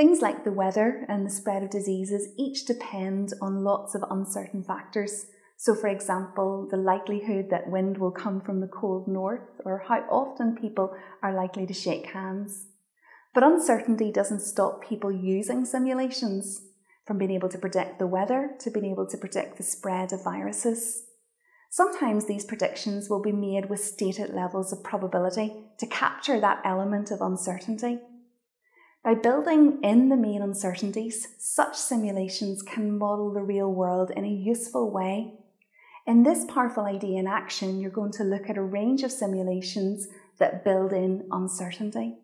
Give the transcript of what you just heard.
Things like the weather and the spread of diseases each depend on lots of uncertain factors. So, for example, the likelihood that wind will come from the cold north, or how often people are likely to shake hands. But uncertainty doesn't stop people using simulations, from being able to predict the weather to being able to predict the spread of viruses. Sometimes these predictions will be made with stated levels of probability to capture that element of uncertainty. By building in the main uncertainties, such simulations can model the real world in a useful way. In this powerful idea in action, you're going to look at a range of simulations that build in uncertainty.